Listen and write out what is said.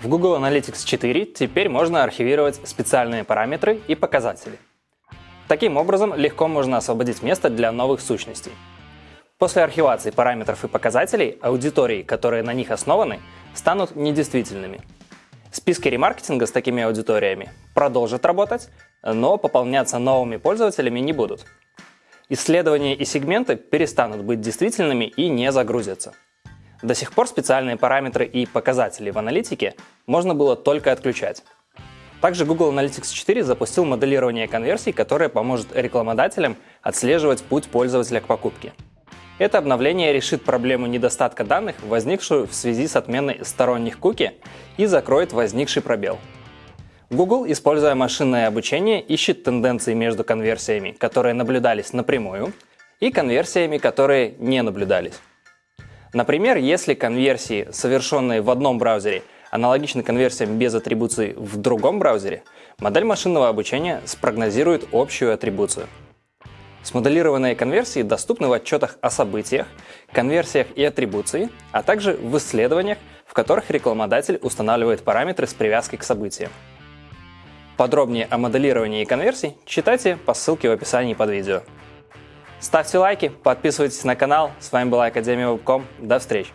В Google Analytics 4 теперь можно архивировать специальные параметры и показатели. Таким образом, легко можно освободить место для новых сущностей. После архивации параметров и показателей аудитории, которые на них основаны, станут недействительными. Списки ремаркетинга с такими аудиториями продолжат работать, но пополняться новыми пользователями не будут. Исследования и сегменты перестанут быть действительными и не загрузятся. До сих пор специальные параметры и показатели в аналитике можно было только отключать. Также Google Analytics 4 запустил моделирование конверсий, которое поможет рекламодателям отслеживать путь пользователя к покупке. Это обновление решит проблему недостатка данных, возникшую в связи с отменой сторонних куки, и закроет возникший пробел. Google, используя машинное обучение, ищет тенденции между конверсиями, которые наблюдались напрямую, и конверсиями, которые не наблюдались. Например, если конверсии, совершенные в одном браузере, аналогичны конверсиям без атрибуции в другом браузере, модель машинного обучения спрогнозирует общую атрибуцию – Смоделированные конверсии доступны в отчетах о событиях, конверсиях и атрибуции, а также в исследованиях, в которых рекламодатель устанавливает параметры с привязкой к событиям. Подробнее о моделировании конверсий читайте по ссылке в описании под видео. Ставьте лайки, подписывайтесь на канал. С вами была Академия Вебком. До встречи!